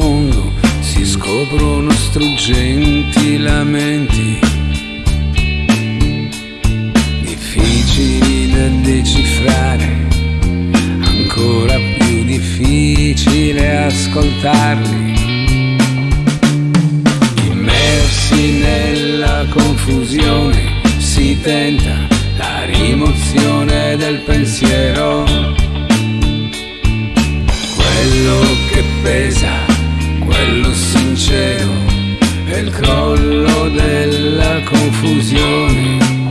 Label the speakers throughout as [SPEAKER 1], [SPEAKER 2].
[SPEAKER 1] profondo si scoprono struggenti lamenti. Difficili da decifrare ancora più difficile ascoltarli. Immersi nella confusione si tenta la rimozione del pensiero. Quello che pesa il crollo della confusione.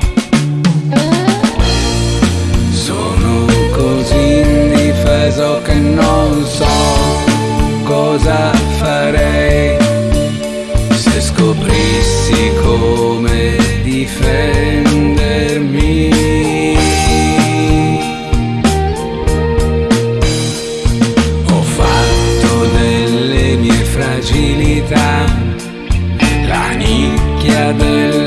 [SPEAKER 1] Sono così indifeso che non so cosa farei se scoprissi come difendermi. Ho fatto delle mie fragilità together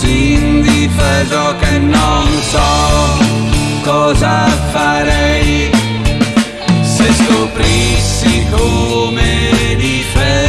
[SPEAKER 1] così indifeso che non so cosa farei. Se scoprissi come difendere